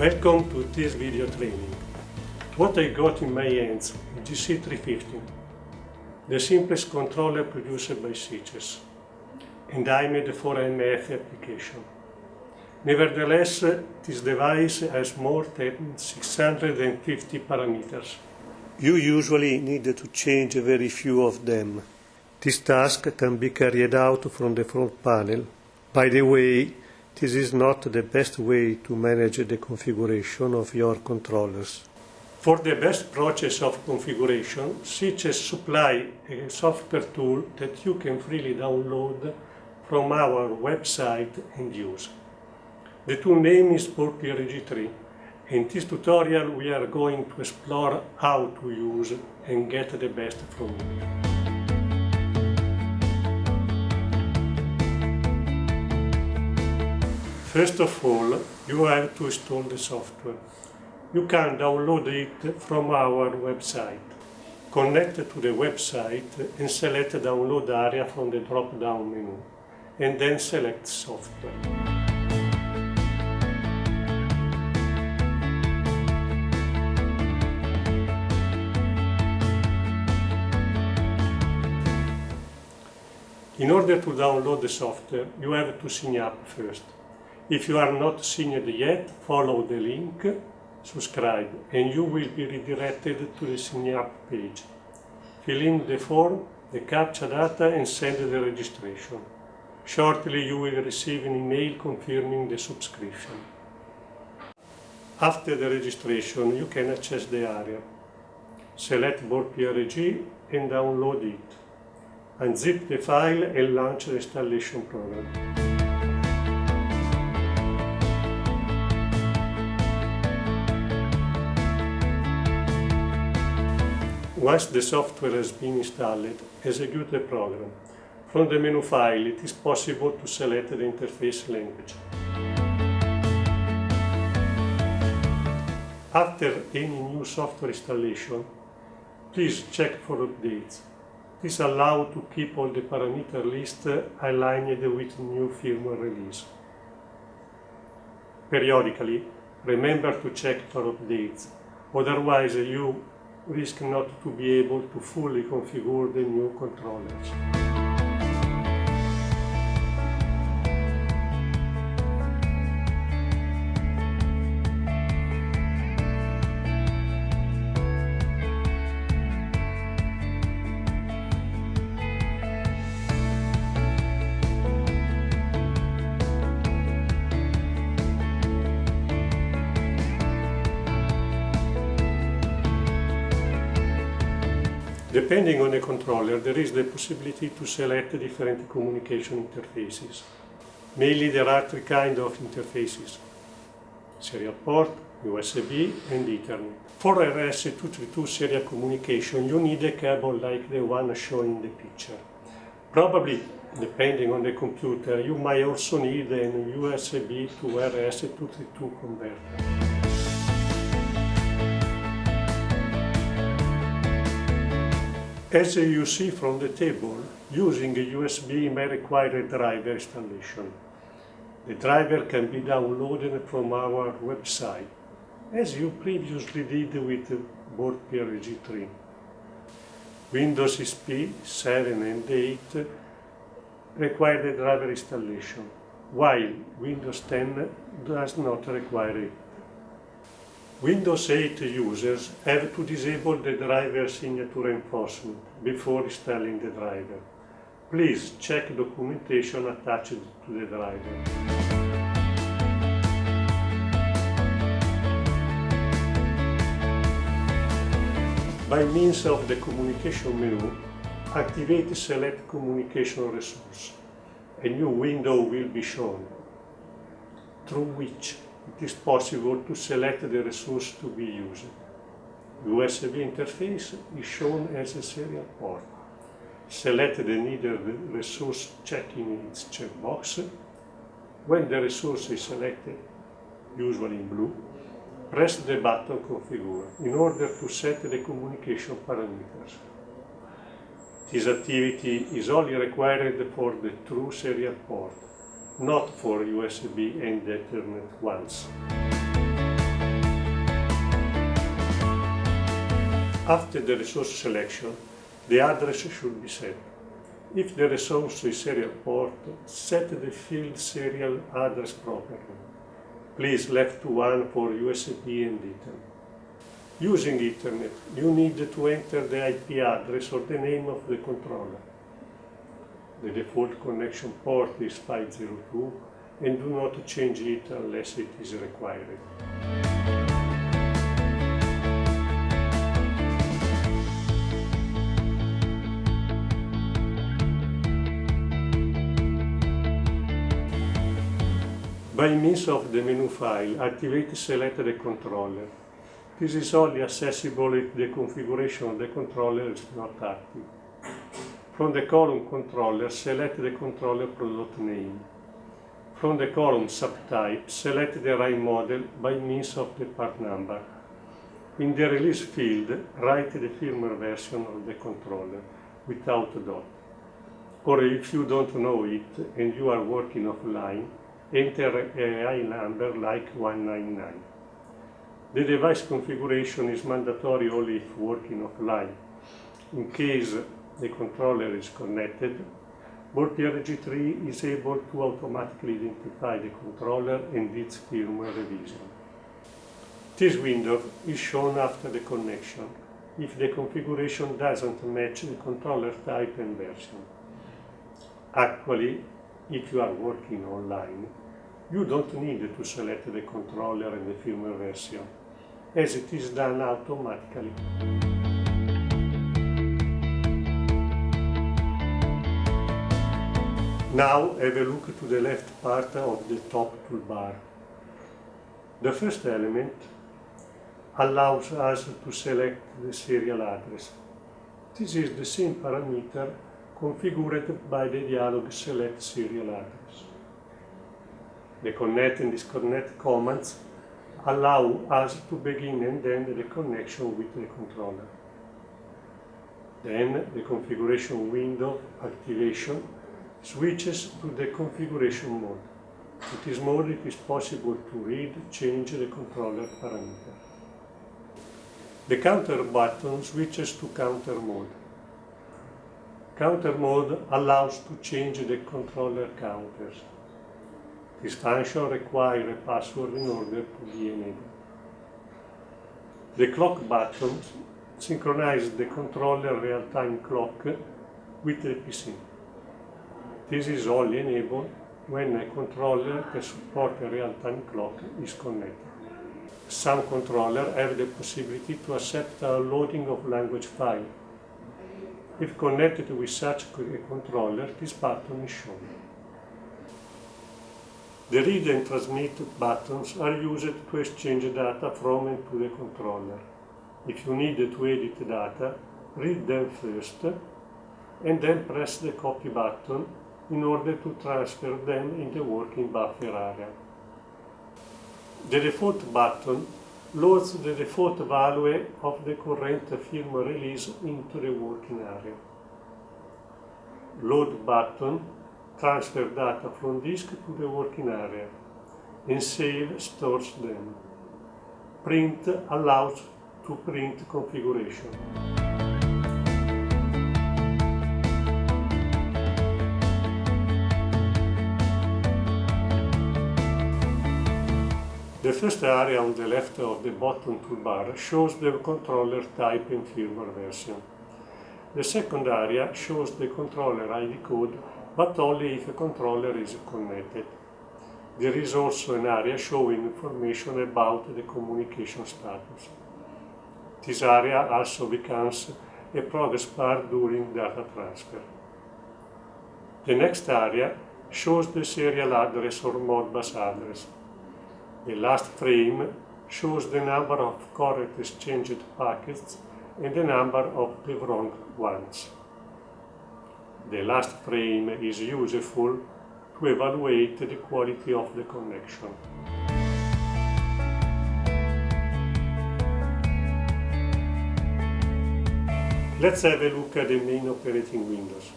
Welcome to this video training. What I got in my hands is GC350, the simplest controller produced by SICES, and I made for MF application. Nevertheless, this device has more than 650 parameters. You usually need to change very few of them. This task can be carried out from the front panel. By the way, this is not the best way to manage the configuration of your controllers. For the best process of configuration, SICES supply a software tool that you can freely download from our website and use. The tool name is BoardPRG3. In this tutorial we are going to explore how to use and get the best from it. First of all, you have to install the software. You can download it from our website. Connect to the website and select Download area from the drop-down menu, and then select Software. In order to download the software, you have to sign up first. If you are not signed yet, follow the link, subscribe, and you will be redirected to the sign up page. Fill in the form, the captcha data and send the registration. Shortly you will receive an email confirming the subscription. After the registration you can access the area. Select BoardPRG and download it. Unzip the file and launch the installation program. Once the software has been installed, execute the program. From the menu file, it is possible to select the interface language. After any new software installation, please check for updates. This allows to keep all the parameter list aligned with new firmware release. Periodically, remember to check for updates, otherwise you risk not to be able to fully configure the new controllers. Depending on the controller, there is the possibility to select different communication interfaces. Mainly there are three kinds of interfaces. Serial port, USB and Ethernet. For RS-232 serial communication you need a cable like the one shown in the picture. Probably, depending on the computer, you might also need an USB to RS-232 converter. As you see from the table, using a USB may require a driver installation. The driver can be downloaded from our website, as you previously did with board PRG3. Windows XP 7 and 8 require the driver installation, while Windows 10 does not require it. Windows 8 users have to disable the driver signature enforcement before installing the driver. Please check documentation attached to the driver. By means of the communication menu, activate Select Communication Resource. A new window will be shown, through which it is possible to select the resource to be used. USB interface is shown as a serial port. Select the needed resource checking its checkbox. When the resource is selected, usually in blue, press the button Configure in order to set the communication parameters. This activity is only required for the true serial port not for USB and Ethernet ones. After the resource selection, the address should be set. If the resource is serial port, set the field serial address properly. Please left one for USB and Ethernet. Using Ethernet, you need to enter the IP address or the name of the controller. The default connection port is 502 and do not change it unless it is required. By means of the menu file, activate select the controller. This is only accessible if the configuration of the controller is not active. From the column controller, select the controller product name. From the column subtype, select the right model by means of the part number. In the release field, write the firmware version of the controller without dot. Or if you don't know it and you are working offline, enter a high number like 199. The device configuration is mandatory only if working offline. In case the controller is connected, BoardPRG3 is able to automatically identify the controller and its firmware revision. This window is shown after the connection if the configuration doesn't match the controller type and version. Actually, if you are working online, you don't need to select the controller and the firmware version, as it is done automatically. Now have a look to the left part of the top toolbar. The first element allows us to select the serial address. This is the same parameter configured by the dialog select serial address. The connect and disconnect commands allow us to begin and end the connection with the controller. Then the configuration window activation switches to the configuration mode. In this mode it is possible to read, change the controller parameter. The counter button switches to counter mode. Counter mode allows to change the controller counters. This function requires a password in order to be enabled. The clock button synchronizes the controller real-time clock with the PC. This is only enabled when a controller that supports a real-time clock is connected. Some controllers have the possibility to accept downloading of language file. If connected with such a controller, this button is shown. The read and transmit buttons are used to exchange data from and to the controller. If you need to edit data, read them first and then press the copy button in order to transfer them in the working buffer area. The default button loads the default value of the current firmware release into the working area. Load button transfer data from disk to the working area and save stores them. Print allows to print configuration. The first area on the left of the bottom toolbar shows the controller type and firmware version. The second area shows the controller ID code, but only if a controller is connected. There is also an area showing information about the communication status. This area also becomes a progress bar during data transfer. The next area shows the serial address or Modbus address. The last frame shows the number of correct exchanged packets and the number of the wrong ones. The last frame is useful to evaluate the quality of the connection. Let's have a look at the main operating windows.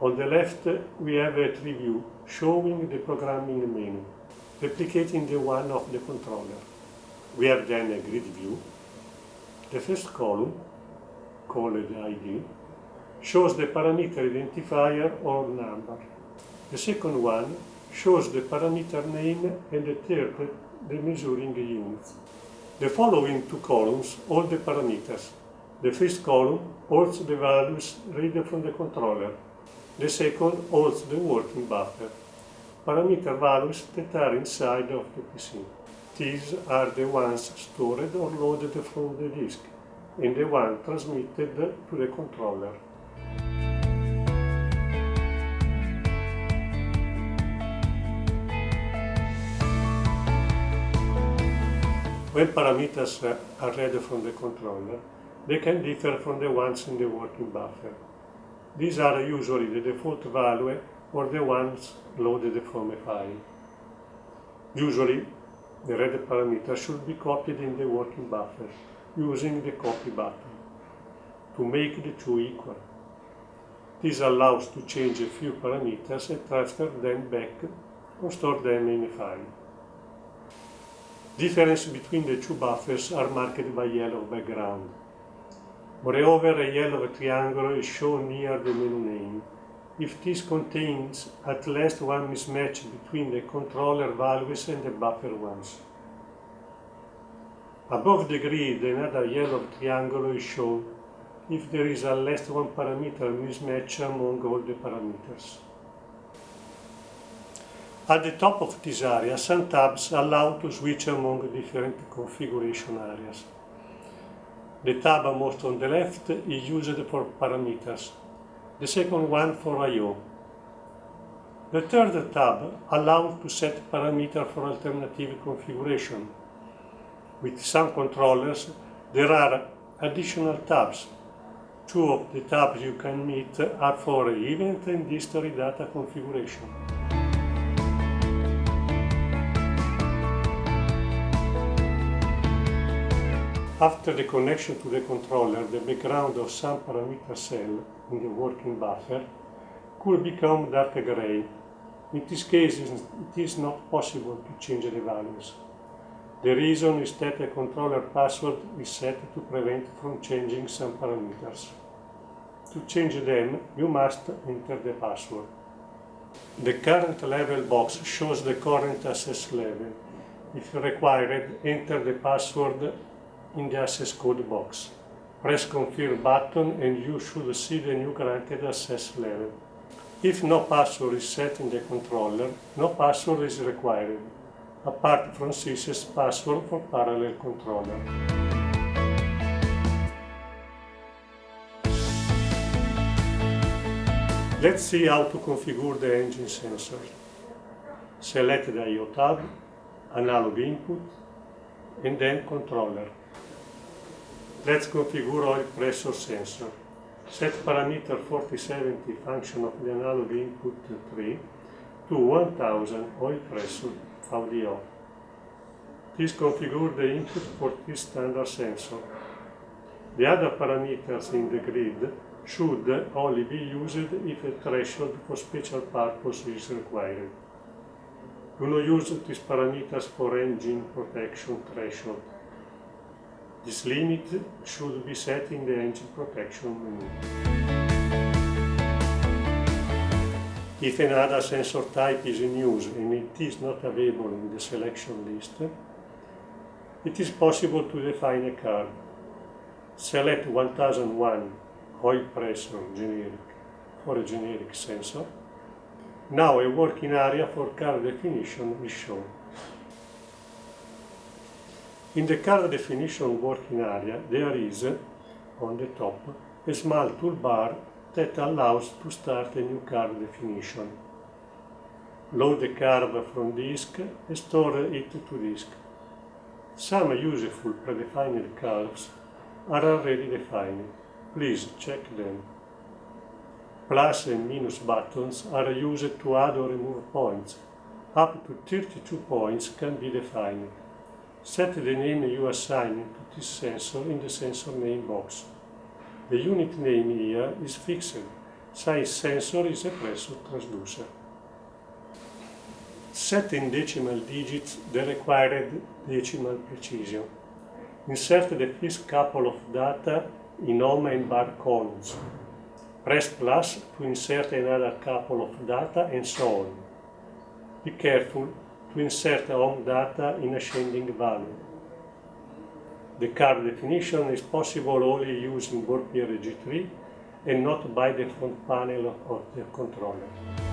On the left, we have a tree view showing the programming menu replicating the one of the controller. We have then a grid view. The first column called ID, shows the parameter identifier or number. The second one shows the parameter name and the third the measuring units. The following two columns hold the parameters. The first column holds the values read from the controller. The second holds the working buffer, parameter values that are inside of the PC. These are the ones stored or loaded from the disk and the one transmitted to the controller. When parameters are read from the controller, they can differ from the ones in the working buffer. These are usually the default value or the ones loaded from a file. Usually, the read parameter should be copied in the working buffer using the copy button to make the two equal. This allows to change a few parameters and transfer them back or store them in a file. Difference between the two buffers are marked by yellow background. Moreover, a yellow triangle is shown near the menu name. If this contains at least one mismatch between the controller values and the buffer ones. Above the grid, another yellow triangle is shown if there is at least one parameter mismatch among all the parameters. At the top of this area, some tabs allow to switch among different configuration areas. The tab most on the left is used for parameters, the second one for I.O. The third tab allows to set parameter for alternative configuration. With some controllers, there are additional tabs. Two of the tabs you can meet are for event and history data configuration. After the connection to the controller, the background of some parameter cell in the working buffer could become dark gray. In this case, it is not possible to change the values. The reason is that the controller password is set to prevent from changing some parameters. To change them, you must enter the password. The current level box shows the current access level. If required, enter the password in the access code box. Press confirm button and you should see the new granted access level. If no password is set in the controller, no password is required, apart from SysES password for parallel controller. Let's see how to configure the engine sensor. Select the I.O. tab, analog input, and then controller. Let's configure oil pressure sensor. Set parameter 4070 function of the analog input 3 to 1000 oil pressure VDO. This configure the input for this standard sensor. The other parameters in the grid should only be used if a threshold for special purpose is required. Do not use these parameters for engine protection threshold. This limit should be set in the engine protection menu. If another sensor type is in use and it is not available in the selection list, it is possible to define a card. Select 1001 oil pressure generic for a generic sensor. Now a working area for card definition is shown. In the card definition working area, there is, on the top, a small toolbar that allows to start a new card definition. Load the card from disk and store it to disk. Some useful predefined cards are already defined. Please check them. Plus and minus buttons are used to add or remove points. Up to 32 points can be defined. Set the name you assign to this sensor in the sensor name box. The unit name here is fixed, since sensor is a pressure transducer. Set in decimal digits the required decimal precision. Insert the first couple of data in home and bar columns. Press plus to insert another couple of data and so on. Be careful to insert ohm data in ascending value. The card definition is possible only using BoardPRG3 and not by the front panel of the controller.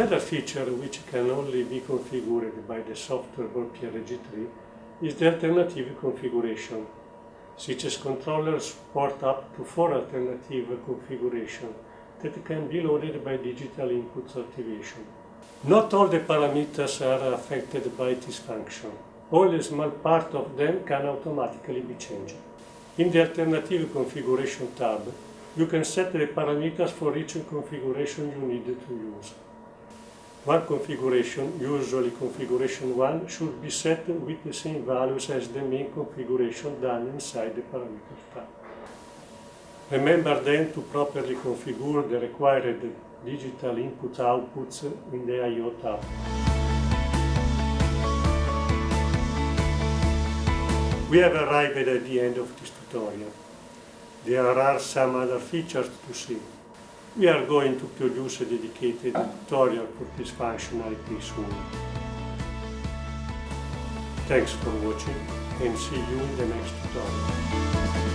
Another feature which can only be configured by the software BoardPRG3 is the alternative configuration. SICES controllers support up to four alternative configurations that can be loaded by digital inputs activation. Not all the parameters are affected by this function. Only a small part of them can automatically be changed. In the Alternative Configuration tab, you can set the parameters for each configuration you need to use. One configuration, usually configuration 1, should be set with the same values as the main configuration done inside the parameters tab. Remember then to properly configure the required digital input outputs in the I.O. tab. We have arrived at the end of this tutorial. There are some other features to see. We are going to produce a dedicated tutorial for this functionality soon. Thanks for watching and see you in the next tutorial.